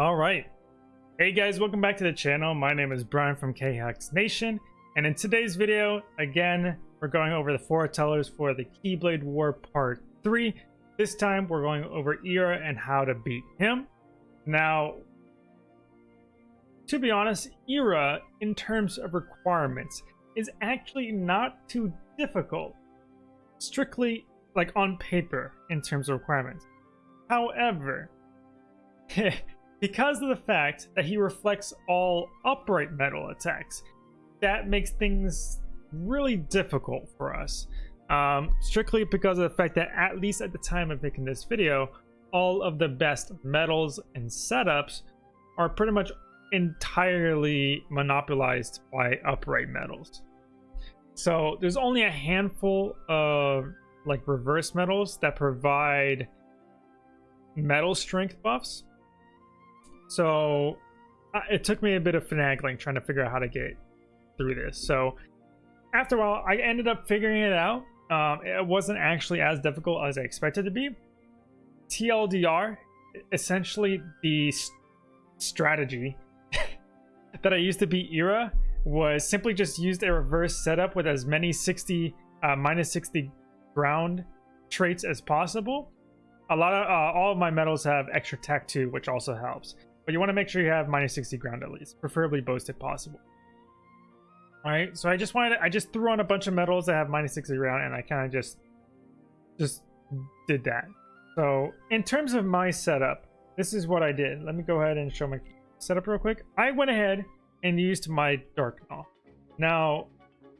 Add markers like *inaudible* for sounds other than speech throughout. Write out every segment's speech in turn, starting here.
All right. Hey guys, welcome back to the channel. My name is Brian from KHax Nation, and in today's video, again, we're going over the foretellers for the Keyblade War Part 3. This time, we're going over Ira and how to beat him. Now, to be honest, Ira, in terms of requirements, is actually not too difficult. Strictly, like on paper, in terms of requirements. However, *laughs* because of the fact that he reflects all upright medal attacks, that makes things really difficult for us. Um, strictly because of the fact that at least at the time of making this video, all of the best medals and setups are pretty much entirely monopolized by upright medals. So there's only a handful of like reverse medals that provide medal strength buffs so uh, it took me a bit of finagling trying to figure out how to get through this. So after a while, I ended up figuring it out. Um, it wasn't actually as difficult as I expected to be. TLDR, essentially the st strategy *laughs* that I used to beat Ira was simply just used a reverse setup with as many 60 uh, minus 60 ground traits as possible. A lot of uh, all of my medals have extra tech too, which also helps. But you want to make sure you have minus 60 ground at least, preferably boast if possible. Alright, so I just wanted to, I just threw on a bunch of medals that have minus 60 ground and I kind of just just did that. So in terms of my setup, this is what I did. Let me go ahead and show my setup real quick. I went ahead and used my Dark Gnaw. Now,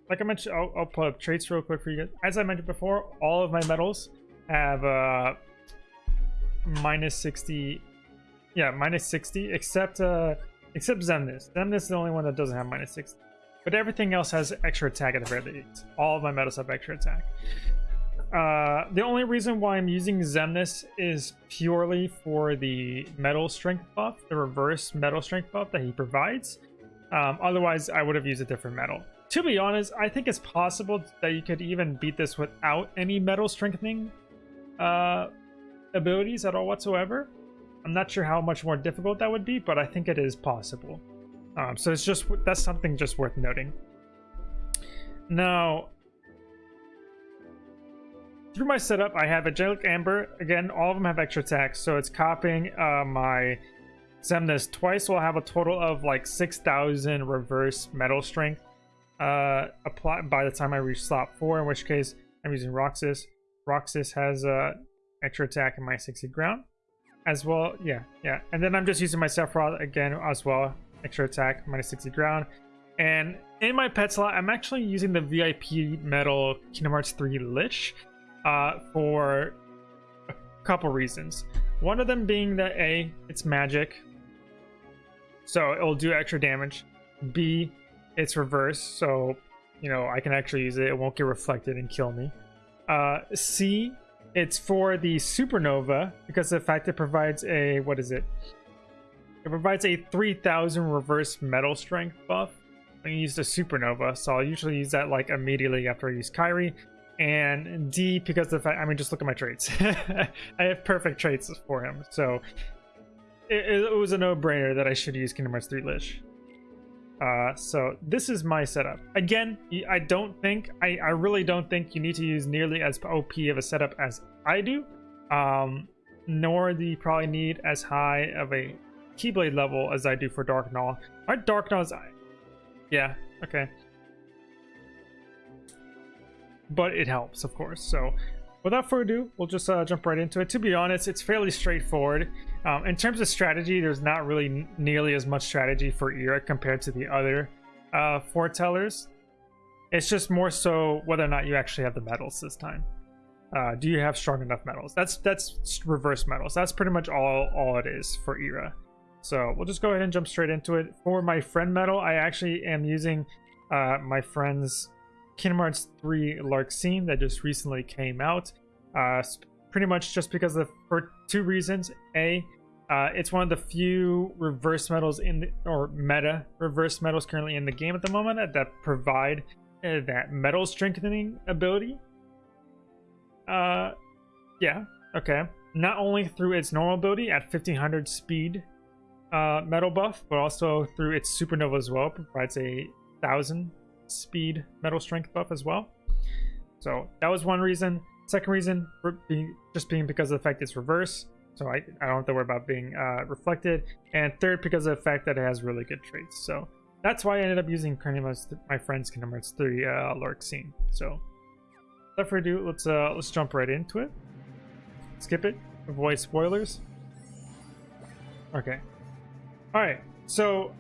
like I mentioned, I'll, I'll pull up traits real quick for you guys. As I mentioned before, all of my medals have uh, minus 60 yeah, minus 60, except uh, except Xemnas. Xemnas is the only one that doesn't have minus 60. But everything else has extra attack at the very least. All of my medals have extra attack. Uh, the only reason why I'm using Xemnas is purely for the medal strength buff, the reverse medal strength buff that he provides. Um, otherwise, I would have used a different medal. To be honest, I think it's possible that you could even beat this without any medal strengthening uh, abilities at all whatsoever. I'm not sure how much more difficult that would be, but I think it is possible. Um, so it's just that's something just worth noting. Now, through my setup, I have Angelic Amber. Again, all of them have extra attacks, so it's copying uh, my Xemnas twice. So I'll have a total of like 6,000 reverse medal strength uh, apply by the time I reach slot 4, in which case I'm using Roxas. Roxas has uh, extra attack and my 60 ground as well. Yeah, yeah. And then I'm just using my Sephiroth again as well. Extra attack, minus 60 ground. And in my pet slot, I'm actually using the VIP medal Kingdom Hearts 3 Lich uh, for a couple reasons. One of them being that A, it's magic, so it'll do extra damage. B, it's reverse, so you know I can actually use it. It won't get reflected and kill me. Uh, C, it's for the supernova because the fact it provides a what is it? It provides a 3000 reverse medal strength buff you use the supernova. So I'll usually use that like immediately after I use Kairi. And D because the fact I mean just look at my traits. *laughs* I have perfect traits for him. So it, it was a no-brainer that I should use Kingdom Hearts 3 Lich. Uh, so this is my setup. Again, I don't think, I, I really don't think you need to use nearly as OP of a setup as I do. Um, nor do you probably need as high of a Keyblade level as I do for Darkgnaw. My Darkgnaw is... Yeah, okay. But it helps, of course. So without further ado, we'll just uh, jump right into it. To be honest, it's fairly straightforward. Um, in terms of strategy, there's not really nearly as much strategy for Ira compared to the other uh, foretellers. It's just more so whether or not you actually have the medals this time. Uh, do you have strong enough medals? That's that's reverse medals. That's pretty much all all it is for Ira. So we'll just go ahead and jump straight into it. For my friend medal, I actually am using uh, my friend's Kingdom Hearts 3 Larxene that just recently came out. Uh, pretty much just because of for two reasons. A, uh, it's one of the few reverse medals in the, or meta reverse medals currently in the game at the moment that, that provide uh, that medal strengthening ability. Uh, yeah, okay. Not only through its normal ability at 1500 speed uh, medal buff, but also through its supernova as well, provides a thousand speed medal strength buff as well. So that was one reason. Second reason, being, just being because of the fact it's reverse, so I, I don't have to worry about being uh, reflected. And third, because of the fact that it has really good traits. So that's why I ended up using Kingdom my friend's Hearts 3 uh, Larxene. So without further ado, let's uh, let's jump right into it. Skip it. Avoid spoilers. Okay. All right. So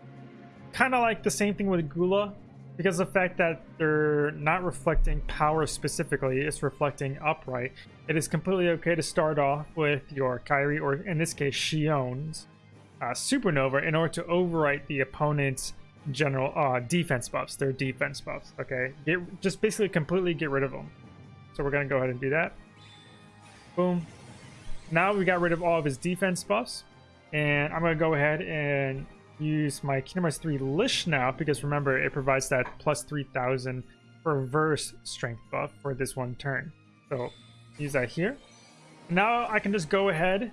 kind of like the same thing with Gula, because the fact that they're not reflecting power specifically, it's reflecting upright. It is completely okay to start off with your Kairi, or in this case, Xion's uh, Supernova, in order to overwrite the opponent's general uh, defense buffs, their defense buffs. Okay, get, just basically completely get rid of them. So we're gonna go ahead and do that. Boom. Now we got rid of all of his defense buffs, and I'm gonna go ahead and use my Kingdom Hearts 3 Lich now because remember it provides that plus 3000 reverse strength buff for this one turn. So use that here. Now I can just go ahead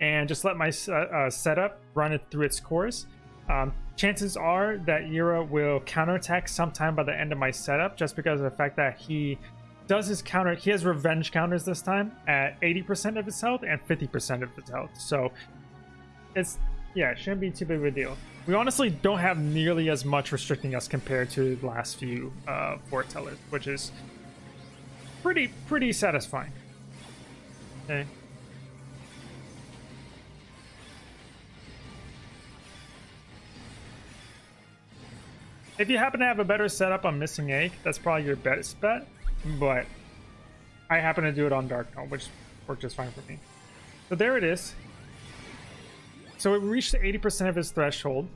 and just let my uh, uh, setup run it through its course. Um, chances are that Ira will counterattack sometime by the end of my setup just because of the fact that he does his counter. He has revenge counters this time at 80% of his health and 50% of his health. So it's yeah, it shouldn't be too big of a deal. We honestly don't have nearly as much restricting us compared to the last few uh, foretellers, which is pretty pretty satisfying. Okay. If you happen to have a better setup on Missing Ache, that's probably your best bet, but I happen to do it on Dark Gnome, which worked just fine for me. So there it is. So it reached 80% of his threshold.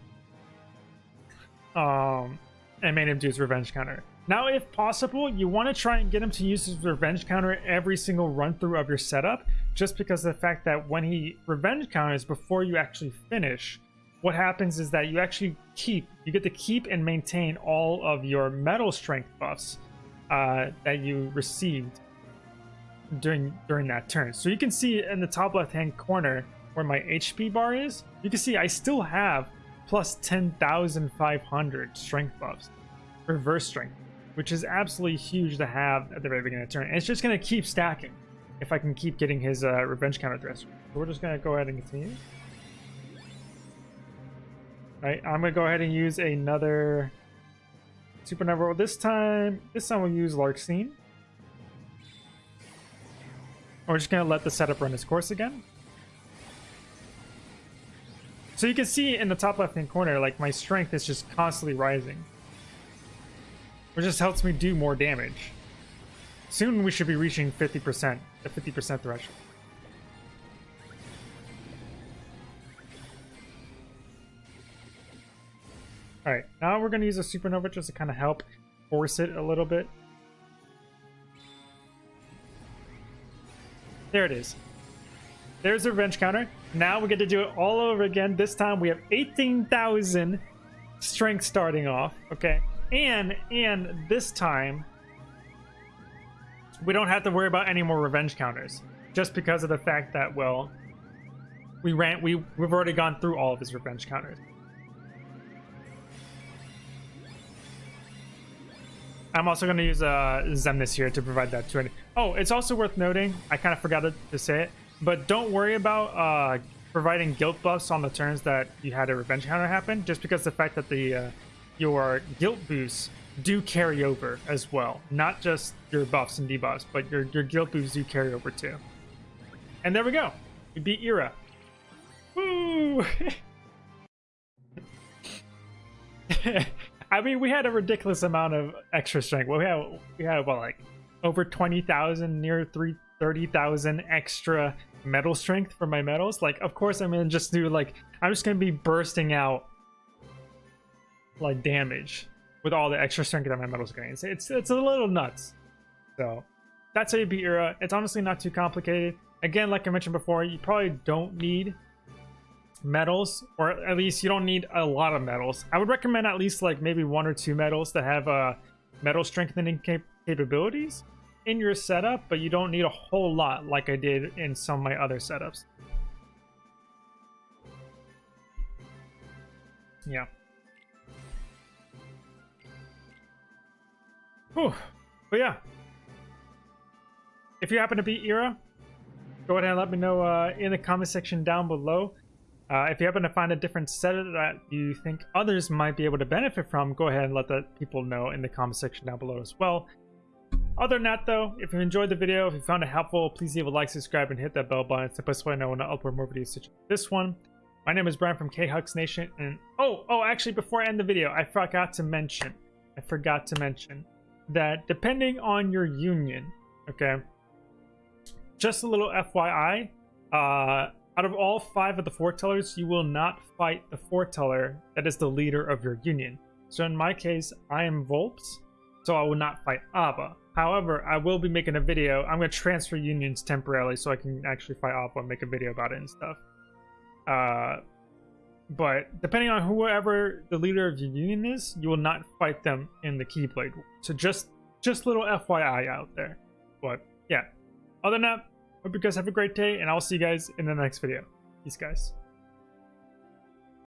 Um, and made him do his revenge counter. Now, if possible, you want to try and get him to use his revenge counter every single run through of your setup, just because of the fact that when he revenge counters before you actually finish, what happens is that you actually keep, you get to keep and maintain all of your medal strength buffs uh, that you received during during that turn. So you can see in the top left hand corner, where my HP bar is, you can see I still have plus 10,500 strength buffs, reverse strength, which is absolutely huge to have at the very beginning of the turn. And it's just going to keep stacking if I can keep getting his uh, revenge counter address. So we're just going to go ahead and continue. All right, I'm going to go ahead and use another supernova. This time, this time we'll use Larxene. We're just going to let the setup run its course again. So you can see in the top left hand corner, like my strength is just constantly rising. Which just helps me do more damage. Soon we should be reaching 50%, the 50% threshold. Alright, now we're going to use a supernova just to kind of help force it a little bit. There it is. There's a revenge counter. Now we get to do it all over again. This time we have 18,000 strength starting off. Okay. And, and this time we don't have to worry about any more revenge counters. Just because of the fact that, well, we ran, we, we've already gone through all of his revenge counters. I'm also going to use uh, Xemnas here to provide that 20. Oh, it's also worth noting, I kind of forgot to say it, but don't worry about uh, providing guilt buffs on the turns that you had a revenge counter happen, just because the fact that the uh, your guilt boosts do carry over as well. Not just your buffs and debuffs, but your, your guilt boosts do carry over too. And there we go. We beat Ira. Woo! *laughs* I mean, we had a ridiculous amount of extra strength. Well, we had, we had what, like, over 20,000, near 30,000 extra medal strength for my medals. Like, of course, I'm gonna just do like I'm just gonna be bursting out like damage with all the extra strength that my medals gain. It's it's, a little nuts. So that's how you beat Ira. It's honestly not too complicated. Again, like I mentioned before, you probably don't need medals, or at least you don't need a lot of medals. I would recommend at least like maybe one or two medals that have uh, medal strengthening cap capabilities in your setup, but you don't need a whole lot like I did in some of my other setups. Yeah. Whew. But yeah. If you happen to be Ira, go ahead and let me know uh, in the comment section down below. Uh, if you happen to find a different set that you think others might be able to benefit from, go ahead and let the people know in the comment section down below as well. Other than that, though, if you enjoyed the video, if you found it helpful, please leave a like, subscribe, and hit that bell button. It's the best way I know when I upload more videos such as this one. My name is Brian from K-Hux Nation, and oh, oh, actually, before I end the video, I forgot to mention, I forgot to mention that depending on your union, okay, just a little FYI, uh, out of all five of the foretellers, you will not fight the foreteller that is the leader of your union. So in my case, I am Volps, so I will not fight Ava. However, I will be making a video. I'm going to transfer unions temporarily so I can actually fight Ava and make a video about it and stuff. Uh, but depending on whoever the leader of your union is, you will not fight them in the Keyblade. So just just little FYI out there. But yeah, other than that, hope you guys have a great day, and I'll see you guys in the next video. Peace, guys.